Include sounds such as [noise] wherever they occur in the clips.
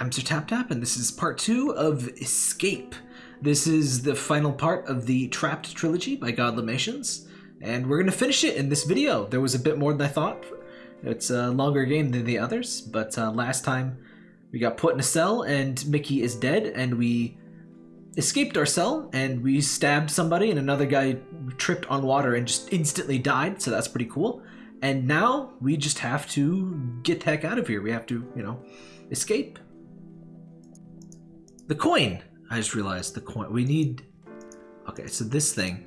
I'm Sir Tap Tap, and this is part two of Escape. This is the final part of the Trapped trilogy by Godlimations, and we're gonna finish it in this video. There was a bit more than I thought. It's a longer game than the others, but uh, last time we got put in a cell and Mickey is dead, and we escaped our cell and we stabbed somebody, and another guy tripped on water and just instantly died. So that's pretty cool. And now we just have to get the heck out of here. We have to, you know, escape. The coin. I just realized the coin. We need. Okay, so this thing.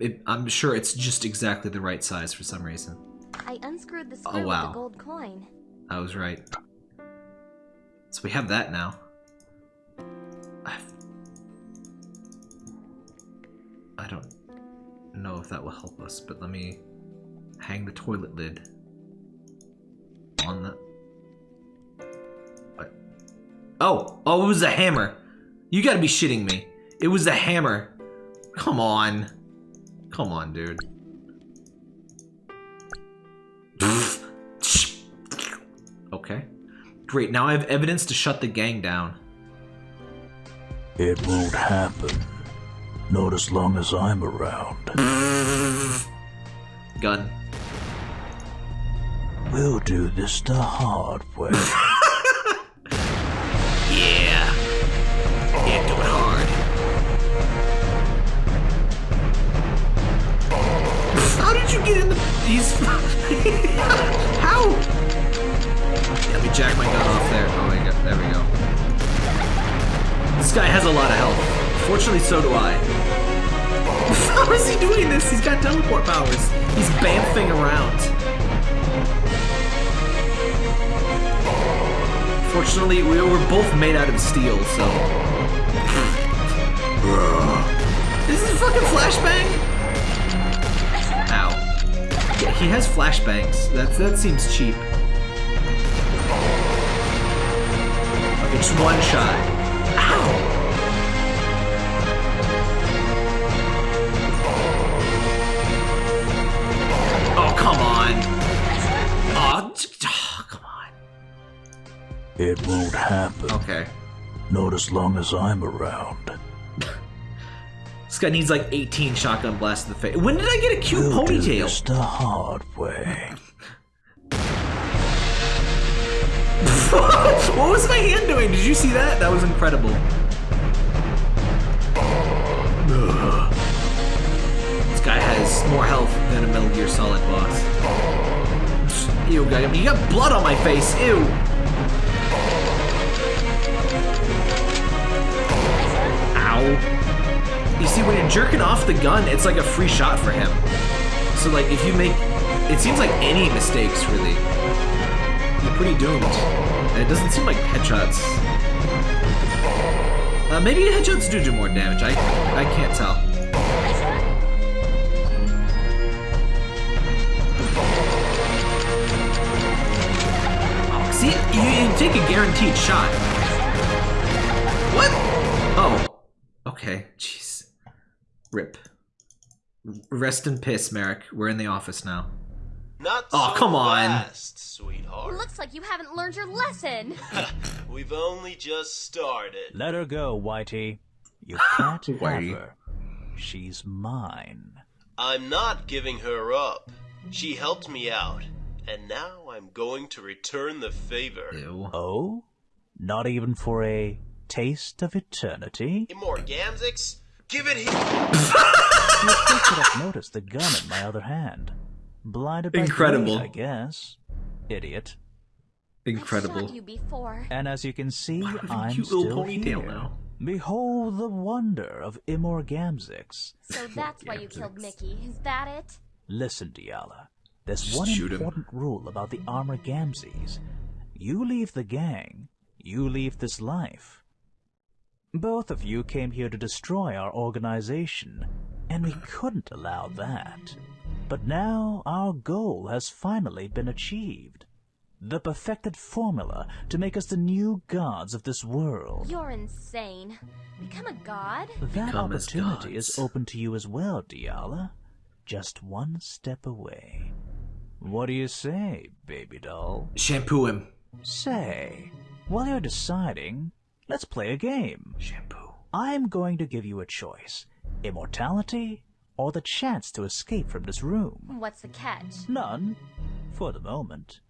It, I'm sure it's just exactly the right size for some reason. I unscrewed the Oh, screw wow. with the gold coin. I was right. So we have that now. I've... I don't know if that will help us, but let me hang the toilet lid on the. Oh, it was a hammer. You gotta be shitting me. It was a hammer. Come on. Come on, dude. [laughs] Okay. Great, now I have evidence to shut the gang down. It won't happen. Not as long as I'm around. Gun. We'll do this the hard way. [laughs] you get in the... These... [laughs] How? Let me jack my gun off there. Oh my god, there we go. This guy has a lot of health. Fortunately, so do I. [laughs] How is he doing this? He's got teleport powers. He's bamfing around. Fortunately, we were both made out of steel, so. This is a fucking flashbang. He has flashbangs. That that seems cheap. Okay, just one shot. Ow. Oh come on. Oh, oh come on. it won't happen. Okay. Not as long as I'm around. This guy needs like 18 shotgun blasts in the face. When did I get a cute We'll ponytail? this the hard way. [laughs] what was my hand doing? Did you see that? That was incredible. This guy has more health than a Metal Gear Solid boss. Ew, guy. You got blood on my face. Ew. Ow. You see, when you're jerking off the gun, it's like a free shot for him. So, like, if you make. It seems like any mistakes, really. You're pretty doomed. And it doesn't seem like headshots. Uh, maybe headshots do do more damage. I I can't tell. See, you, you take a guaranteed shot. What? Oh. Okay. Jeez. Rip. Rest in piss, Merrick. We're in the office now. Not Aw, so come on. fast, sweetheart. Looks like you haven't learned your lesson. [laughs] We've only just started. Let her go, Whitey. You [laughs] can't have her. She's mine. I'm not giving her up. She helped me out, and now I'm going to return the favor. Ew. Oh? Not even for a taste of eternity? Immorgamzix, give it here. You could have noticed the gun in my other hand. Blinded by Incredible. greed, I guess. Idiot. I've Incredible. shot you before. And as you can see, Why I have a I'm still ponytail here. now? Behold the wonder of Immorgamzix. So that's why you killed Mickey. Is that it? Listen, Diala. There's Just one shoot him. important rule about the Armor Gamzees. You leave the gang, you leave this life. Both of you came here to destroy our organization, and we couldn't allow that. But now our goal has finally been achieved. The perfected formula to make us the new gods of this world. You're insane. Become a god? That Become opportunity is open to you as well, Diala. Just one step away. What do you say, baby doll? Shampoo him. Say, while you're deciding, let's play a game. Shampoo. I'm going to give you a choice immortality or the chance to escape from this room. What's the catch? None, for the moment.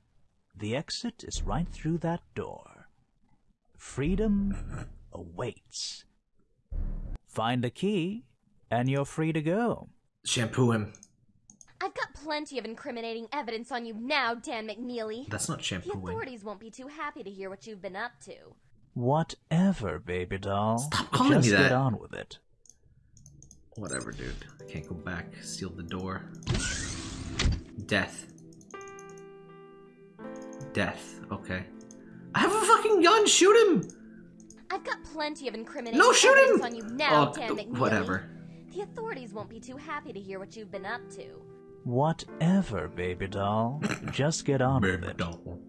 The exit is right through that door. Freedom [laughs] awaits. Find the key, and you're free to go. Shampoo him. I've got plenty of incriminating evidence on you now, Dan McNeely. That's not shampooing. The authorities won't be too happy to hear what you've been up to. Whatever, baby doll. Stop calling me that. Just get on with it. Whatever, dude. I can't go back. Seal the door. Death. Death. Okay. I have a fucking gun. Shoot him. I've got plenty of incriminating No, shoot him! on you now, Oh, Dan McNeely. whatever. The authorities won't be too happy to hear what you've been up to. Whatever, baby doll. [coughs] Just get on with it. Doll.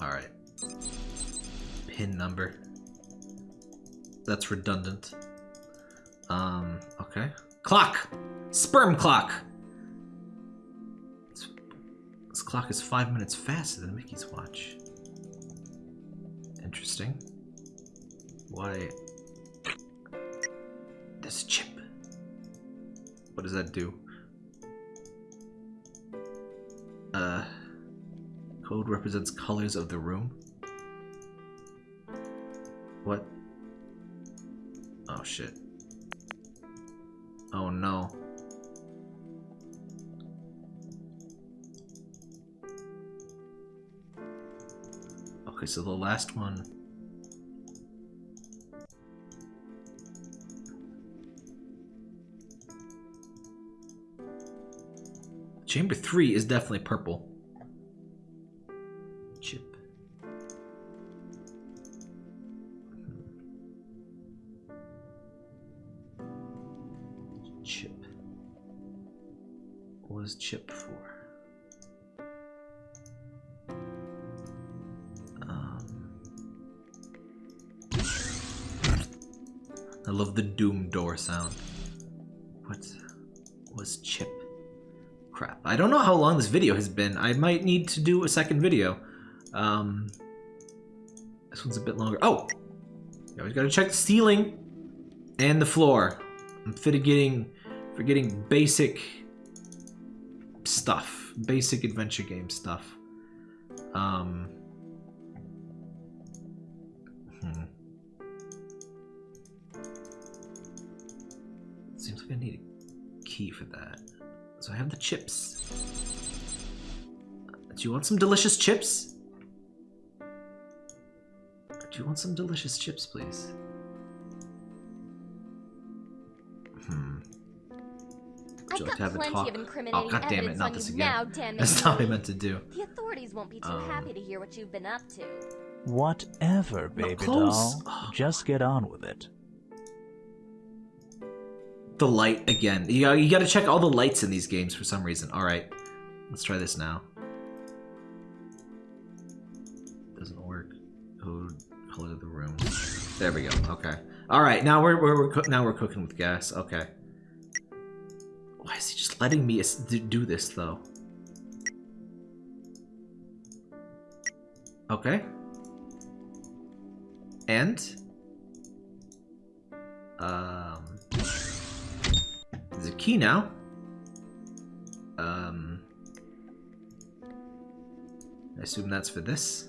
All right. Pin number. That's redundant. Um. Okay. Clock. Sperm clock. This, this clock is five minutes faster than Mickey's watch. Interesting. Why? This chip. What does that do? Uh. Code represents colors of the room. Oh shit. Oh no. Okay, so the last one. Chamber 3 is definitely purple. Chip for? Um, I love the doom door sound. What was chip? Crap. I don't know how long this video has been. I might need to do a second video. Um, this one's a bit longer. Oh! You always gotta check the ceiling and the floor. I'm forgetting, forgetting basic stuff. Basic adventure game stuff. Um, hmm. Seems like I need a key for that. So I have the chips. Do you want some delicious chips? Do you want some delicious chips, please? Hmm. Would I've like got to have a plenty talk? of incriminating Oh, god damn it, not on this you again. now, [laughs] Dan That's not what I meant to do. The authorities won't be too Um, happy to hear what you've been up to. Whatever, baby doll. Oh, Just get on with it. The light again. You gotta, you gotta check all the lights in these games for some reason. Alright. Let's try this now. Doesn't work. Code, color of the room. There we go. Okay. Alright, now we're, we're, we're now we're cooking with gas. Okay. Why is he just letting me do this, though? Okay. And? Um... There's a key now. Um... I assume that's for this.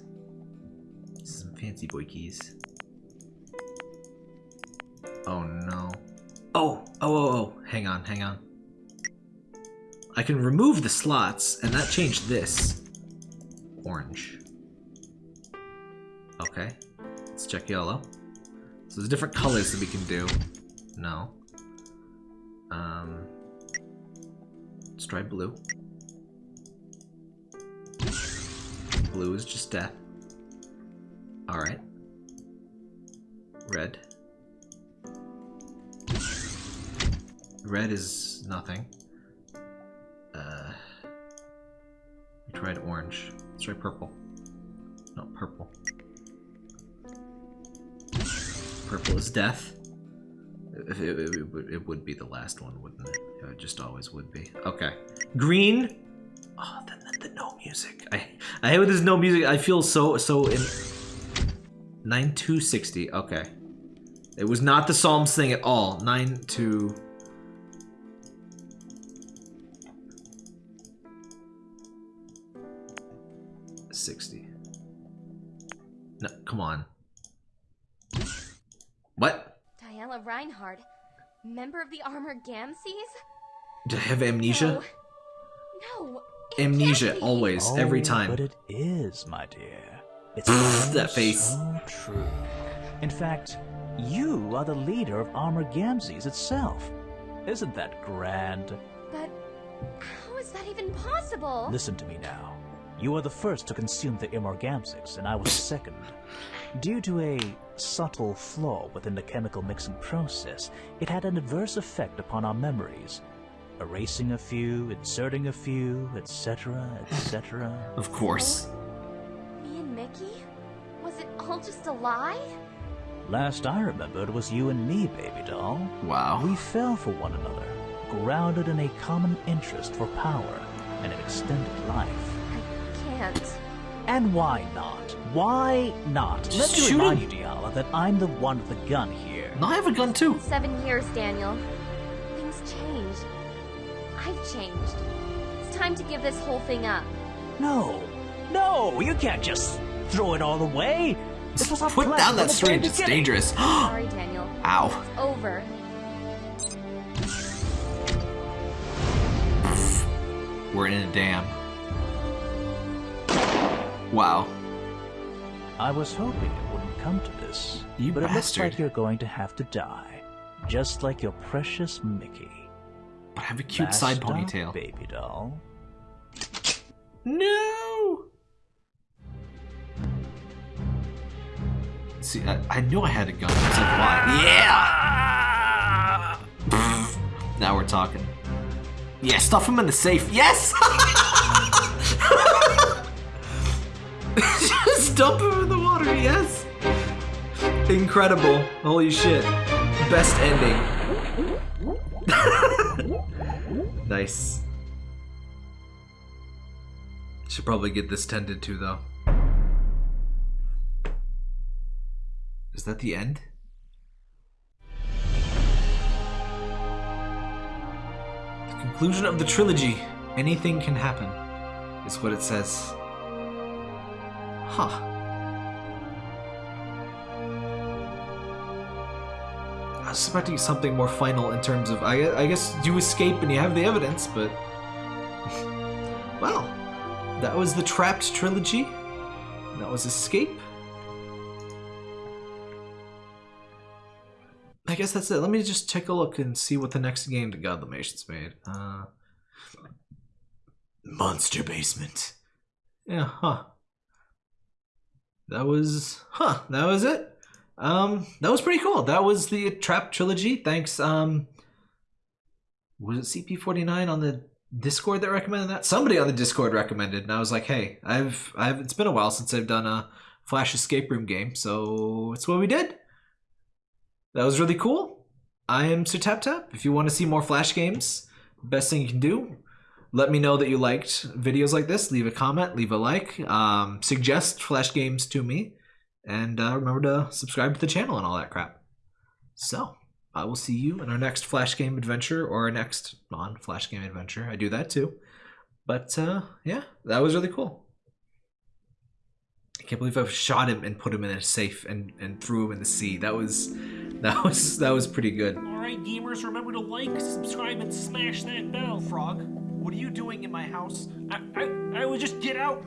Some fancy boy keys. Oh no. Oh, oh, oh, oh. Hang on, hang on. I can remove the slots, and that changed this. Orange. Okay. Let's check yellow. So there's different colors that we can do. No. Um. Let's try blue. Blue is just death. Alright. Red. Red is nothing. Tried orange. Let's purple. Not purple. Purple is death. It, it, it, it would- be the last one, wouldn't it? It just always would be. Okay. Green. Oh, then, then the no music. I I hate when there's no music. I feel so so in. Nine two sixty. Okay. It was not the Psalms thing at all. Nine two. Come on. What? Diala Reinhardt, member of the Armor Gamses? Do I have amnesia? No. No. Amnesia, be. always, every Oh, time. But it is, my dear. It's That face. so true. In fact, you are the leader of Armor Gamses itself. Isn't that grand? But how is that even possible? Listen to me now. You were the first to consume the Immorgamsix, and I was second. Due to a subtle flaw within the chemical mixing process, it had an adverse effect upon our memories. Erasing a few, inserting a few, etc., etc. Of course. Me and Mickey? Was it all just a lie? Last I remembered was you and me, baby doll. Wow. We fell for one another, grounded in a common interest for power and an extended life. I can't. And why not? Why not? Let Just me shoot remind him. you, Diala, that I'm the one with the gun here. No, I have a gun too. Seven years, Daniel. Things change. I've changed. It's time to give this whole thing up. No, no, you can't just throw it all away. This was our Put plan down from that the syringe. It's dangerous. [gasps] Sorry, Daniel. Ow. It's over. We're in a dam. Wow. I was hoping it wouldn't come to this, You but it looks like you're going to have to die, just like your precious Mickey. But I have a cute Last side ponytail. baby doll. No! See, I, I knew I had a gun. Like, why? Yeah! [laughs] now we're talking. Yeah, stuff him in the safe. Yes! [laughs] [laughs] [laughs] Just dump him in the water, yes! Incredible. Holy shit. Best ending. [laughs] nice. Should probably get this tended to though. Is that the end? The conclusion of the trilogy. Anything can happen, is what it says. Huh. I was expecting something more final in terms of, I, I guess you escape and you have the evidence, but. [laughs] well, that was the Trapped trilogy. That was Escape. I guess that's it. Let me just take a look and see what the next game that Godlimation's made. Uh, Monster Basement. Yeah, huh. That was, huh, that was it. Um, that was pretty cool. That was the Trap trilogy. Thanks, um, was it CP49 on the Discord that recommended that? Somebody on the Discord recommended, and I was like, hey, I've, I've, it's been a while since I've done a Flash escape room game, so it's what we did. That was really cool. I am Sir Tap Tap. If you want to see more Flash games, best thing you can do, let me know that you liked videos like this. Leave a comment, leave a like, um, suggest Flash games to me, and uh, remember to subscribe to the channel and all that crap. So, I will see you in our next Flash game adventure or our next non Flash game adventure. I do that too. But uh, yeah, that was really cool. I can't believe I shot him and put him in a safe and, and threw him in the sea. That was that was that was pretty good. Alright, gamers, remember to like, subscribe, and smash that bell. Frog, what are you doing in my house? I, I, I will just get out.